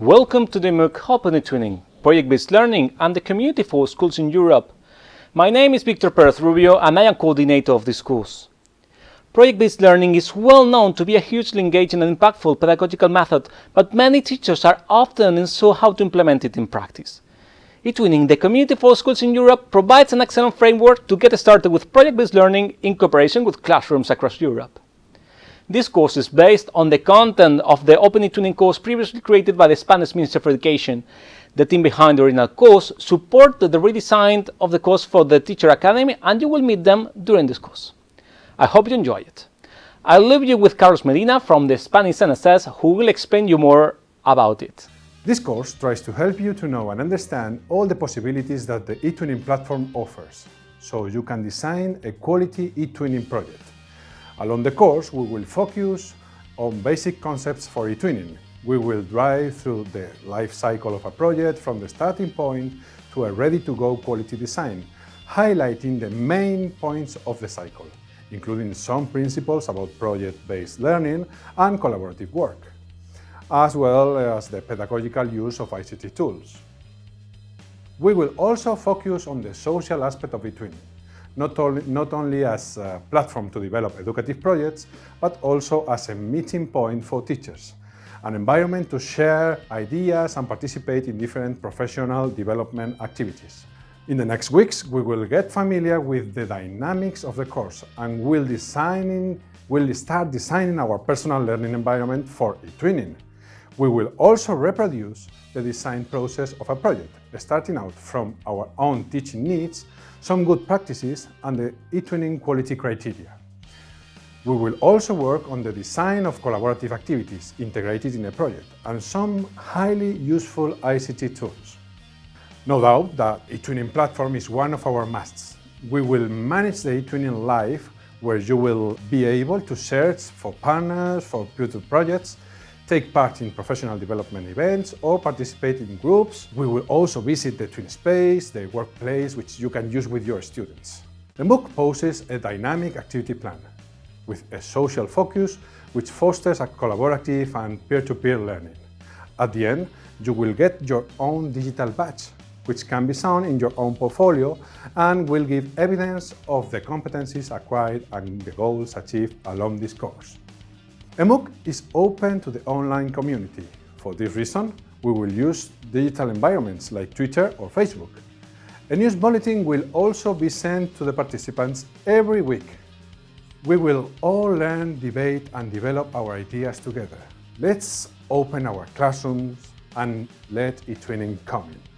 Welcome to the MOOC Open eTwinning, project-based learning and the community for schools in Europe. My name is Victor Perez Rubio and I am coordinator of this course. Project-based learning is well known to be a hugely engaging and impactful pedagogical method, but many teachers are often unsure how to implement it in practice. eTwinning, the community for schools in Europe, provides an excellent framework to get started with project-based learning in cooperation with classrooms across Europe. This course is based on the content of the Open eTwinning course previously created by the Spanish Ministry of Education. The team behind the original course supported the redesign of the course for the Teacher Academy and you will meet them during this course. I hope you enjoy it. I'll leave you with Carlos Medina from the Spanish NSS who will explain you more about it. This course tries to help you to know and understand all the possibilities that the eTwinning platform offers, so you can design a quality eTwinning project. Along the course, we will focus on basic concepts for eTwinning. We will drive through the life cycle of a project from the starting point to a ready-to-go quality design, highlighting the main points of the cycle, including some principles about project-based learning and collaborative work, as well as the pedagogical use of ICT tools. We will also focus on the social aspect of eTwinning, not only, not only as a platform to develop educative projects, but also as a meeting point for teachers, an environment to share ideas and participate in different professional development activities. In the next weeks, we will get familiar with the dynamics of the course and we'll, designing, we'll start designing our personal learning environment for eTwinning. We will also reproduce the design process of a project, starting out from our own teaching needs some good practices and the eTwinning quality criteria. We will also work on the design of collaborative activities integrated in a project and some highly useful ICT tools. No doubt that eTwinning platform is one of our musts. We will manage the eTwinning Live where you will be able to search for partners for future projects take part in professional development events or participate in groups. We will also visit the twin space, the workplace, which you can use with your students. The MOOC poses a dynamic activity plan with a social focus which fosters a collaborative and peer-to-peer -peer learning. At the end, you will get your own digital badge, which can be shown in your own portfolio and will give evidence of the competencies acquired and the goals achieved along this course. MOOC is open to the online community. For this reason, we will use digital environments like Twitter or Facebook. A news bulletin will also be sent to the participants every week. We will all learn, debate and develop our ideas together. Let's open our classrooms and let eTwinning come in.